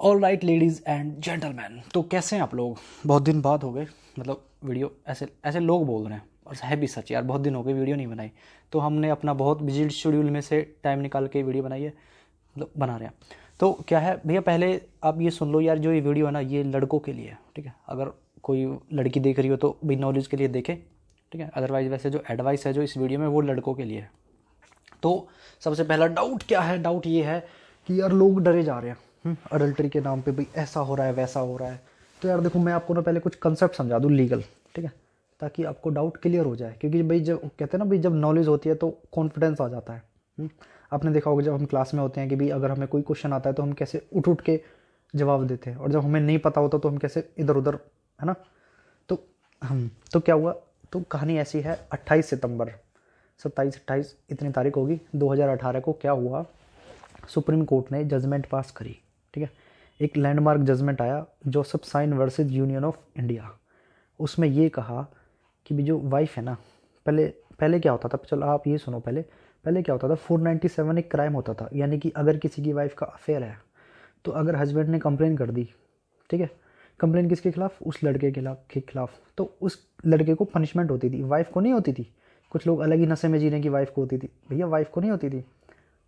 All right ladies and gentleman तो कैसे हैं आप लोग? बहुत दिन बाद हो गए। मतलब वीडियो ऐसे ऐसे लोग बोल रहे हैं। और है भी सच यार, बहुत दिन हो गए, वीडियो नहीं बनाई। तो हमने अपना बहुत बिज़ी शेड्यूल में से टाइम निकाल के वीडियो बनाई है। मतलब बना रहे हैं। तो क्या है, भैया पहले आप ये सुन लो यार, जो ये वीडियो है ना, ये लड़कों के लिए है ठीक है? अगर कोई लड़की देख रही हो तो भी नॉलेज के लिए देखे, ठीक है? अदरवाइज़ वैसे जो एडवाइस है जो इस वीडियो में, वो लड़कों के लिए है। तो सबसे पहला डाउट क्या है? डाउट ये है कि यार लोग डरे जा रहे हैं। अडल्ट्री के नाम पे भाई ऐसा हो रहा है, वैसा हो रहा है। तो यार देखो, मैं आपको ना पहले कुछ कंसेप्ट समझा दूँ लीगल ठीक है? ताकि आपको डाउट क्लियर हो जाए। क्योंकि भाई जब, कहते हैं ना भाई, जब नॉलेज होती है तो कॉन्फिडेंस आ जाता है। हम्म? आपने देखा होगा जब हम क्लास में होते हैं कि भाई अगर हमें कोई क्वेश्चन आता है तो हम कैसे उठ उठ के जवाब देते हैं। और जब हमें नहीं पता होता तो हम कैसे इधर उधर है ना? तो हम तो क्या हुआ? तो कहानी ऐसी है 28 सितंबर, सत्ताईस अट्ठाईस, इतनी तारीख होगी 2018 को क्या हुआ? सुप्रीम कोर्ट ने जजमेंट पास करी। ठीक है? एक लैंडमार्क जजमेंट आया Joseph Shine versus Union of India उसमें ये कहा कि भी जो वाइफ है ना, पहले पहले क्या होता था? चलो आप ये सुनो पहले। पहले क्या होता था? 497 एक क्राइम होता था। यानी कि अगर किसी की वाइफ का अफेयर है तो अगर हस्बैंड ने कंप्लेन कर दी, ठीक है? कंप्लेन किसके खिलाफ? उस लड़के के खिलाफ के खिलाफ। तो उस लड़के को पनिशमेंट होती थी। वाइफ को नहीं होती थी। कुछ लोग अलग ही नशे में जीने की वाइफ को होती थी। भैया वाइफ को नहीं होती थी।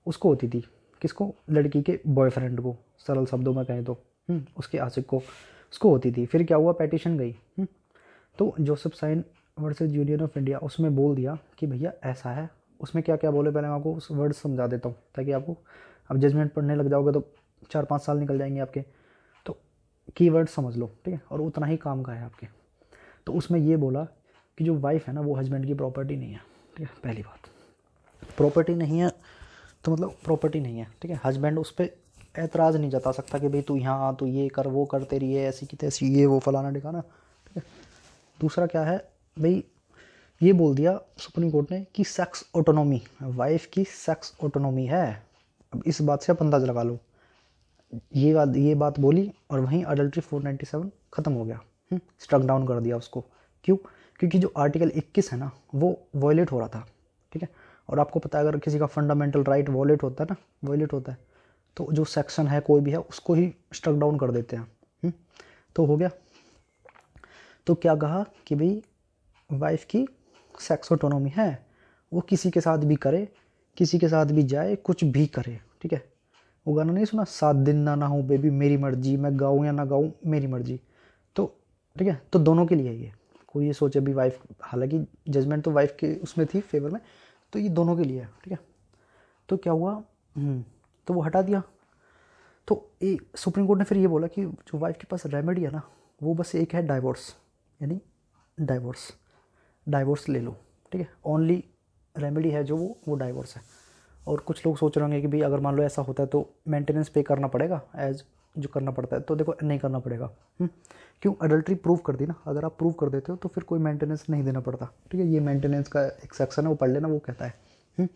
उसको होती थी। किसको? लड़की के बॉयफ्रेंड को। सरल शब्दों में कहें तो। हम्म, उसके आशिक को। उसको होती थी। फिर क्या हुआ? पेटिशन गई। हम्म, तो Joseph Shine versus Union of India उसमें बोल दिया कि भैया ऐसा है। उसमें क्या क्या बोले? पहले मैं आपको उस वर्ड समझा देता हूँ ताकि आपको अब जजमेंट पढ़ने लग जाओगे तो चार पाँच साल निकल जाएँगे आपके। तो की वर्ड समझ लो ठीक है? और उतना ही काम का है आपके। तो उसमें ये बोला कि जो वाइफ है ना वो हस्बैंड की प्रॉपर्टी नहीं है ठीक है? पहली बात। प्रॉपर्टी नहीं है तो मतलब प्रॉपर्टी नहीं है ठीक है? हस्बैंड उस पर एतराज़ नहीं जता सकता कि भाई तू यहाँ तू ये कर वो कर तेरी है ऐसी की तैसी ये वो फलाना दिखाना ठीक है? दूसरा क्या है? भाई ये बोल दिया सुप्रीम कोर्ट ने कि सेक्स ऑटोनॉमी वाइफ की सेक्स ऑटोनॉमी है। अब इस बात से आप अंदाज़ लगा लो। ये बात ये बात बोली और वहीं अडल्ट्री 497 ख़त्म हो गया। स्ट्रक हम्म, डाउन कर दिया उसको। क्यों? क्योंकि जो आर्टिकल 21 है ना वो वॉयलेट हो रहा था। और आपको पता है अगर किसी का फंडामेंटल राइट वॉलेट होता है ना वॉलेट होता है तो जो सेक्शन है कोई भी है उसको ही स्ट्रक डाउन कर देते हैं। हम्म, तो हो गया। तो क्या कहा कि भाई वाइफ की सेक्स ऑटोनॉमी है वो किसी के साथ भी करे किसी के साथ भी जाए कुछ भी करे ठीक है? वो गाना नहीं सुना? सात दिन ना ना हो बेबी मेरी मर्ज़ी मैं गाऊँ या ना गाऊँ मेरी मर्ज़ी। तो ठीक है? तो दोनों के लिए ये। कोई ये सोचे भी वाइफ हालाँकि जजमेंट तो वाइफ के उसमें थी फेवर में तो ये दोनों के लिए है ठीक है? तो क्या हुआ? हम्म, तो वो हटा दिया। तो ये सुप्रीम कोर्ट ने फिर ये बोला कि जो वाइफ के पास रेमेडी है ना वो बस एक है डाइवोर्स यानी डाइवोर्स डाइवोर्स ले लो ठीक है? ओनली रेमेडी है जो वो वो डाइवोर्स है। और कुछ लोग सोच रहे होंगे कि भाई अगर मान लो ऐसा होता है तो मेंटेनेंस पे करना पड़ेगा एज जो करना पड़ता है तो देखो नहीं करना पड़ेगा। हम्म, क्यों? अडल्ट्री प्रूव कर दी ना। अगर आप प्रूव कर देते हो तो फिर कोई मेंटेनेंस नहीं देना पड़ता। ठीक है? ये मेंटेनेंस का एक सेक्शन है वो पढ़ लेना वो कहता है। हम्म,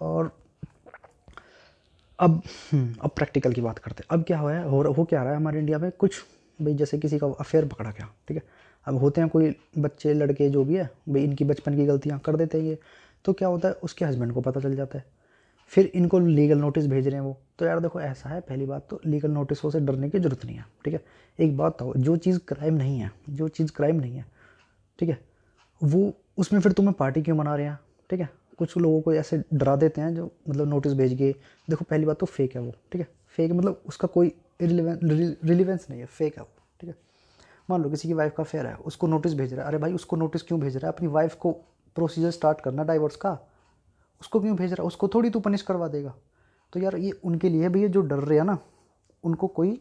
और अब हम्म, अब प्रैक्टिकल की बात करते हैं। अब क्या हुआ है? हो हो क्या रहा है हमारे इंडिया में? कुछ भाई जैसे किसी का अफेयर पकड़ा गया ठीक है? अब होते हैं कोई बच्चे लड़के जो भी है भाई इनकी बचपन की गलतियाँ कर देते हैं ये। तो क्या होता है? उसके हस्बैंड को पता चल जाता है। फिर इनको लीगल नोटिस भेज रहे हैं वो। तो यार देखो, ऐसा है, पहली बात तो लीगल नोटिसों से डरने की ज़रूरत नहीं है, ठीक है? एक बात तो जो चीज़ क्राइम नहीं है, जो चीज़ क्राइम नहीं है, ठीक है? वो उसमें फिर तुम्हें पार्टी क्यों मना रहे हैं, ठीक है? कुछ लोगों को ऐसे डरा देते हैं जो मतलब नोटिस भेज के, देखो, पहली बात तो फेक है वो, ठीक है? फेक मतलब उसका कोई रिलीवेंस नहीं है फेक है वो, ठीक है? मान लो किसी की वाइफ का फेयर है, उसको नोटिस भेज रहा है, अरे भाई उसको नोटिस क्यों भेज रहा है? अपनी वाइफ को प्रोसीजर स्टार्ट करना डाइवोर्स का? उसको क्यों भेज रहा है? उसको थोड़ी तू पनिश करवा देगा। तो यार ये उनके लिए भैया जो डर रहे हैं ना उनको कोई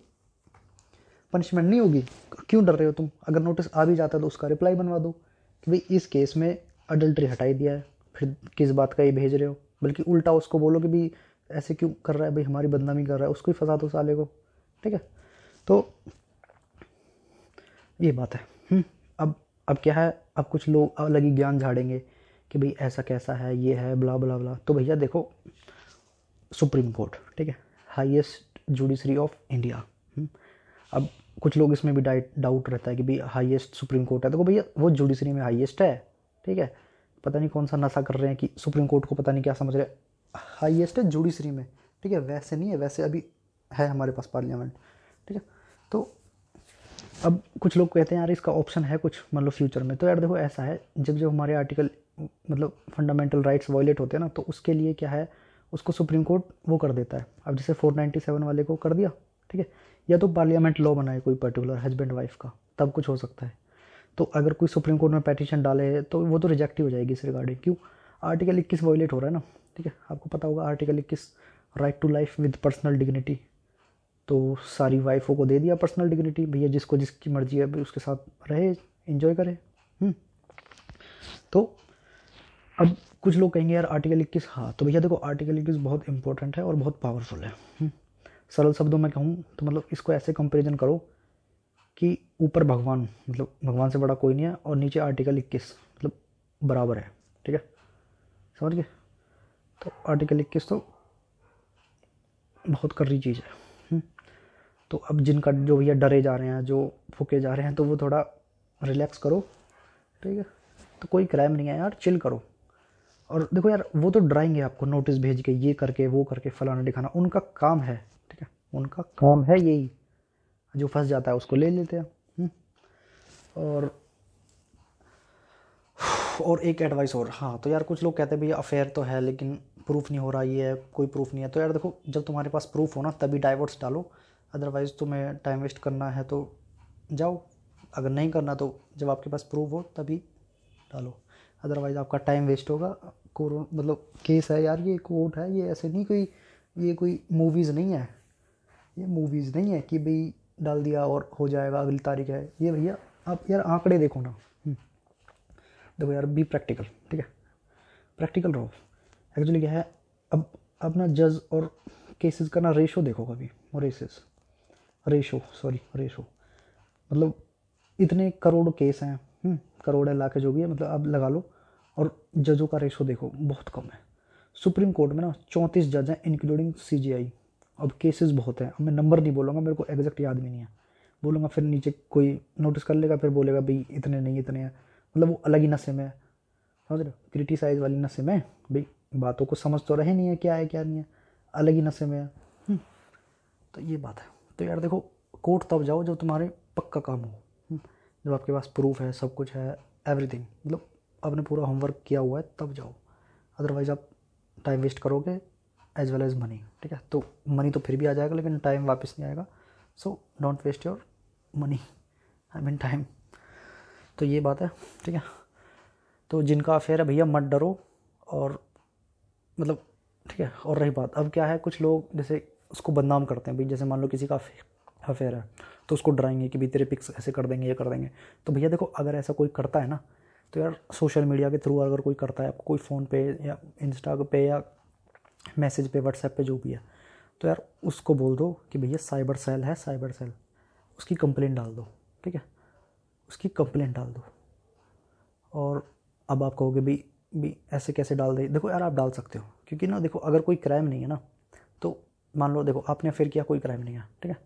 पनिशमेंट नहीं होगी। क्यों डर रहे हो तुम? अगर नोटिस आ भी जाता है तो उसका रिप्लाई बनवा दो कि भाई इस केस में अडल्ट्री हटाई दिया है फिर किस बात का ये भेज रहे हो? बल्कि उल्टा उसको बोलो कि भाई ऐसे क्यों कर रहा है? भाई हमारी बदनामी कर रहा है उसको ही फंसा दो साले को। ठीक है? तो ये बात है। हम्म, अब अब क्या है? अब कुछ लोग अलग ही ज्ञान झाड़ेंगे। कि भाई ऐसा कैसा है, ये है ब्ला ब्ला ब्ला तो भैया देखो सुप्रीम कोर्ट ठीक है? हाईएस्ट जुडिशरी ऑफ़ इंडिया अब कुछ लोग इसमें भी डाउट रहता है कि भाई हाईएस्ट सुप्रीम कोर्ट है। देखो भैया, वो जुडिशरी में हाईएस्ट है, ठीक है? पता नहीं कौन सा नशा कर रहे हैं कि सुप्रीम कोर्ट को पता नहीं क्या समझ रहे हाईएस्ट है जुडिशरी में, ठीक है? वैसे नहीं है, वैसे अभी है हमारे पास पार्लियामेंट ठीक है? तो अब कुछ लोग कहते हैं, यार, इसका ऑप्शन है कुछ मतलब फ्यूचर में। तो यार देखो, ऐसा है, जब जब हमारे आर्टिकल मतलब फंडामेंटल राइट्स वायलेट होते हैं ना तो उसके लिए क्या है, उसको सुप्रीम कोर्ट वो कर देता है। अब जैसे 497 वाले को कर दिया, ठीक है, या तो पार्लियामेंट लॉ बनाए कोई पर्टिकुलर हस्बैंड वाइफ का, तब कुछ हो सकता है। तो अगर कोई सुप्रीम कोर्ट में पटिशन डाले तो वो तो रिजेक्ट ही हो जाएगी इस रिगार्डिंग क्यों? आर्टिकल इक्कीस वायलेट हो रहा है ना, ठीक है, आपको पता होगा आर्टिकल इक्कीस right to life with personal dignity तो सारी वाइफों को दे दिया पर्सनल डिग्निटी भैया जिसको जिसकी मर्ज़ी है भी उसके साथ रहे इन्जॉय करे हम्म। तो अब कुछ लोग कहेंगे, यार आर्टिकल इक्कीस हाँ तो भैया देखो आर्टिकल इक्कीस बहुत इंपॉर्टेंट है और बहुत पावरफुल है। हम्म। सरल शब्दों में कहूँ तो मतलब इसको ऐसे कंपेरिजन करो कि ऊपर भगवान मतलब भगवान से बड़ा कोई नहीं है और नीचे आर्टिकल इक्कीस मतलब बराबर है, ठीक है? समझ गए? तो आर्टिकल इक्कीस तो बहुत कर्री चीज़ है। हम्म। तो अब जिनका जो भैया डरे जा रहे हैं, जो फूके जा रहे हैं तो वो थोड़ा रिलैक्स करो, ठीक है? तो कोई क्राइम नहीं है यार चिल करो। और देखो यार, वो तो डराएँगे आपको नोटिस भेज के, ये करके, वो करके, फलाना दिखाना उनका काम है, ठीक है? उनका काम है यही। जो फंस जाता है, उसको ले लेते हैं हम्म। और और एक एडवाइस और हाँ तो यार कुछ लोग कहते हैं, भैया अफेयर तो है, लेकिन प्रूफ नहीं हो रहा, ये है, कोई प्रूफ नहीं है। तो यार देखो, जब तुम्हारे पास प्रूफ हो ना, तभी डाइवर्स डालो। अदरवाइज़ तुम्हें टाइम वेस्ट करना है तो जाओ। अगर नहीं करना तो जब आपके पास प्रूफ हो, तभी डालो। अदरवाइज़ आपका टाइम वेस्ट होगा। कोरो मतलब केस है यार, ये कोर्ट है, ये ऐसे नहीं कोई ये कोई मूवीज़ नहीं है। ये मूवीज़ नहीं है कि भाई डाल दिया और हो जाएगा, अगली तारीख है। ये भैया, आप यार आंकड़े देखो ना। हम्म। देखो यार बी प्रैक्टिकल ठीक है? प्रैक्टिकल रहो। एक्चुअली क्या है, अब अपना जज और केसेस का ना रेशो देखो कभी। रेसेस रेशो सॉरी रेशो मतलब इतने करोड़ केस हैं। करोड़ लाख है जो भी है मतलब अब लगा लो। और जजों का रेशो देखो बहुत कम है। सुप्रीम कोर्ट में ना चौंतीस जज हैं इंक्लूडिंग सीजीआई अब केसेस बहुत हैं। अब मैं नंबर नहीं बोलूँगा मेरे को एग्जैक्ट याद भी नहीं है। बोलूँगा फिर नीचे कोई नोटिस कर लेगा फिर बोलेगा भाई इतने नहीं इतने हैं। मतलब वो अलग ही नशे में है। समझ रहे हो? क्रिटिसाइज वाली नशे में भाई बातों को समझ तो रहे नहीं है क्या है क्या नहीं है। अलग ही नशे में है। हम्म, तो ये बात है। तो यार देखो कोर्ट तब जाओ जब तुम्हारे पक्का काम हो। जब आपके पास प्रूफ है, सब कुछ है एवरीथिंग मतलब आपने पूरा होमवर्क किया हुआ है, तब जाओ। अदरवाइज़ आप टाइम वेस्ट करोगे एज वेल एज़ मनी ठीक है? तो मनी तो फिर भी आ जाएगा, लेकिन टाइम वापस नहीं आएगा। So don't waste your money I mean time तो ये बात है, ठीक है? तो जिनका अफेयर है, भैया मत डरो और मतलब ठीक है? और रही बात, अब क्या है, कुछ लोग जैसे उसको बदनाम करते हैं, भाई, जैसे मान लो किसी का अफेयर है तो उसको डराएँगे कि भाई तेरे पिक्स ऐसे कर देंगे, ये कर देंगे। तो भैया देखो, अगर ऐसा कोई करता है ना तो यार सोशल मीडिया के थ्रू अगर कोई करता है, आपको कोई फ़ोन पे या इंस्टा पे या मैसेज पे व्हाट्सएप पे जो भी है तो यार उसको बोल दो कि भैया साइबर सेल है साइबर सेल उसकी कंप्लेंट डाल दो, ठीक है? उसकी कंप्लेंट डाल दो। और अब आप कहोगे भी भी ऐसे कैसे डाल दे? देखो यार आप डाल सकते हो, क्योंकि ना देखो, अगर कोई क्राइम नहीं है ना तो मान लो देखो, आपने फिर किया, कोई क्राइम नहीं है, ठीक है?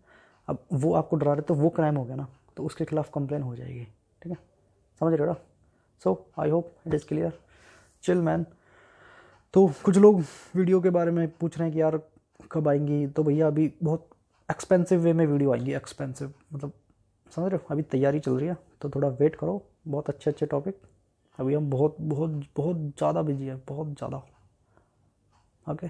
अब वो आपको डरा रहे तो वो क्राइम हो गया ना तो उसके खिलाफ कंप्लेन हो जाएगी, ठीक है? समझ रहे हो so I hope it is clear chill man तो कुछ लोग वीडियो के बारे में पूछ रहे हैं कि यार, कब आएँगी? तो भैया, अभी बहुत एक्सपेंसिव वे में वीडियो आएँगी एक्सपेंसिव मतलब समझ रहे हो? अभी तैयारी चल रही है तो थोड़ा वेट करो। बहुत अच्छे अच्छे टॉपिक अभी हम बहुत बहुत बहुत ज़्यादा बिज़ी है, बहुत ज़्यादा। ओके